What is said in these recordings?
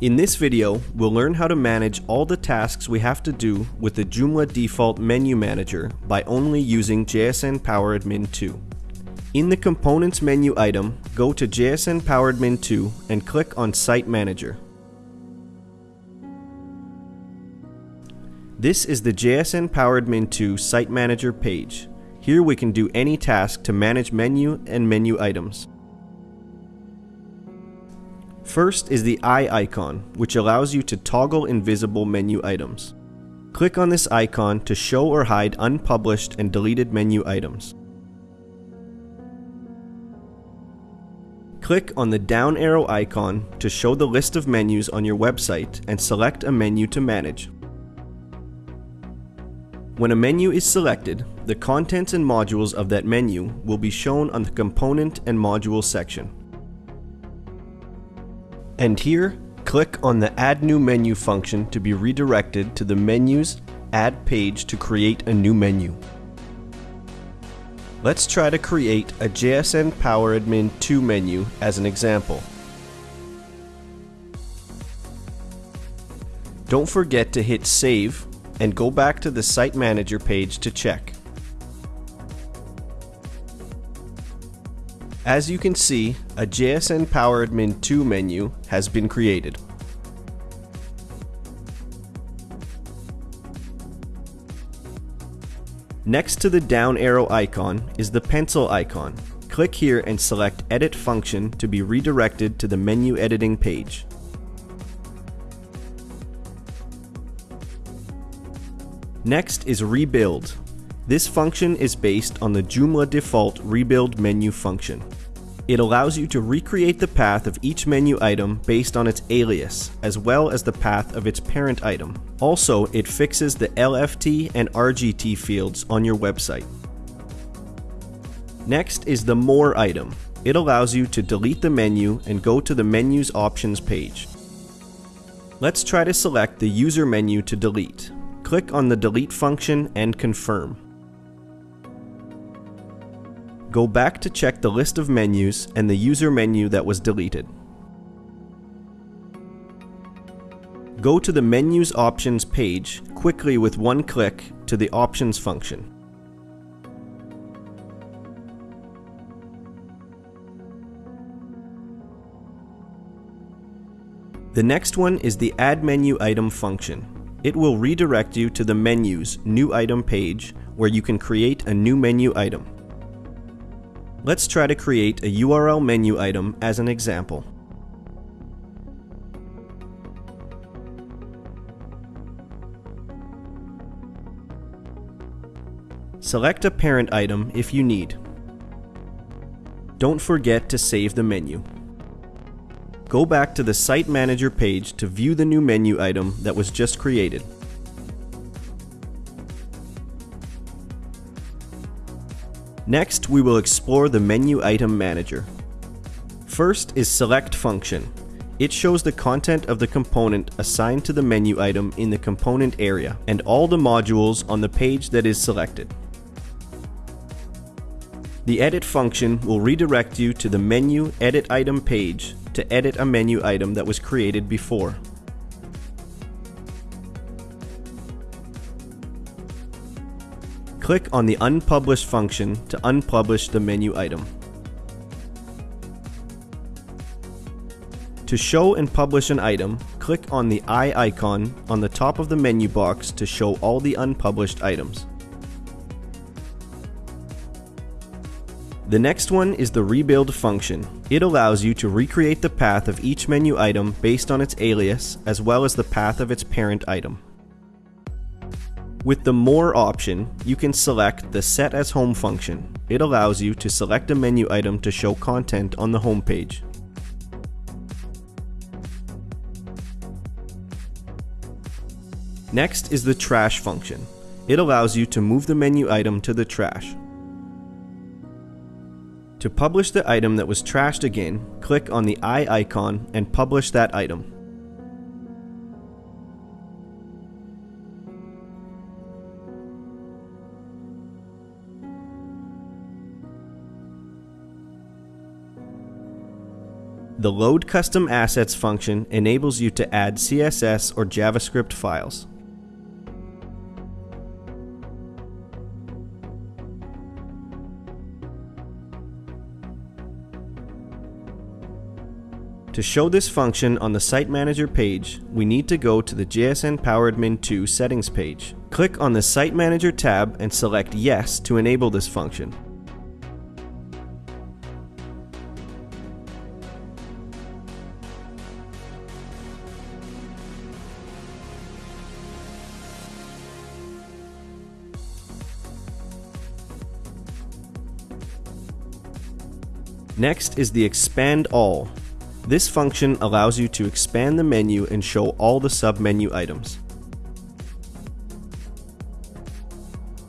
In this video, we'll learn how to manage all the tasks we have to do with the Joomla default menu manager by only using JSN PowerAdmin 2. In the Components menu item, go to JSN PowerAdmin 2 and click on Site Manager. This is the JSN PowerAdmin 2 Site Manager page. Here we can do any task to manage menu and menu items. First is the eye icon, which allows you to toggle invisible menu items. Click on this icon to show or hide unpublished and deleted menu items. Click on the down arrow icon to show the list of menus on your website and select a menu to manage. When a menu is selected, the contents and modules of that menu will be shown on the component and module section. And here, click on the Add New Menu function to be redirected to the Menus Add page to create a new menu. Let's try to create a JSN PowerAdmin 2 menu as an example. Don't forget to hit Save and go back to the Site Manager page to check. As you can see, a JSN PowerAdmin 2 menu has been created. Next to the down arrow icon is the pencil icon. Click here and select Edit Function to be redirected to the menu editing page. Next is Rebuild. This function is based on the Joomla default Rebuild menu function. It allows you to recreate the path of each menu item based on its alias, as well as the path of its parent item. Also, it fixes the LFT and RGT fields on your website. Next is the More item. It allows you to delete the menu and go to the Menus Options page. Let's try to select the User menu to delete. Click on the Delete function and confirm. Go back to check the list of menus and the user menu that was deleted. Go to the Menus Options page quickly with one click to the Options function. The next one is the Add Menu Item function. It will redirect you to the Menus New Item page where you can create a new menu item. Let's try to create a URL menu item as an example. Select a parent item if you need. Don't forget to save the menu. Go back to the Site Manager page to view the new menu item that was just created. Next, we will explore the Menu Item Manager. First is Select function. It shows the content of the component assigned to the menu item in the component area, and all the modules on the page that is selected. The Edit function will redirect you to the Menu Edit Item page to edit a menu item that was created before. Click on the Unpublish function to unpublish the menu item. To show and publish an item, click on the eye icon on the top of the menu box to show all the unpublished items. The next one is the rebuild function. It allows you to recreate the path of each menu item based on its alias, as well as the path of its parent item. With the More option, you can select the Set as Home function. It allows you to select a menu item to show content on the home page. Next is the Trash function. It allows you to move the menu item to the trash. To publish the item that was trashed again, click on the eye icon and publish that item. The Load Custom Assets function enables you to add CSS or JavaScript files. To show this function on the Site Manager page, we need to go to the JSN PowerAdmin 2 settings page. Click on the Site Manager tab and select Yes to enable this function. Next is the Expand All. This function allows you to expand the menu and show all the submenu items.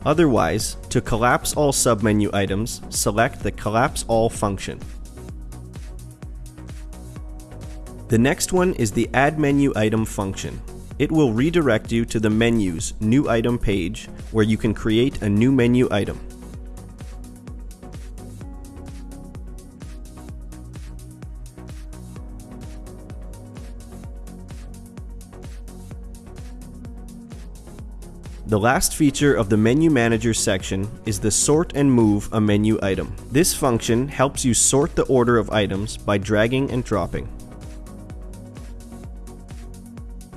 Otherwise, to collapse all submenu items, select the Collapse All function. The next one is the Add Menu Item function. It will redirect you to the menu's New Item page where you can create a new menu item. The last feature of the Menu Manager section is the Sort and Move a menu item. This function helps you sort the order of items by dragging and dropping.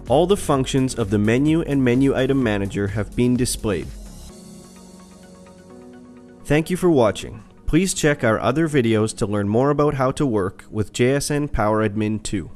All the functions of the Menu and Menu Item Manager have been displayed. Thank you for watching. Please check our other videos to learn more about how to work with JSN PowerAdmin 2.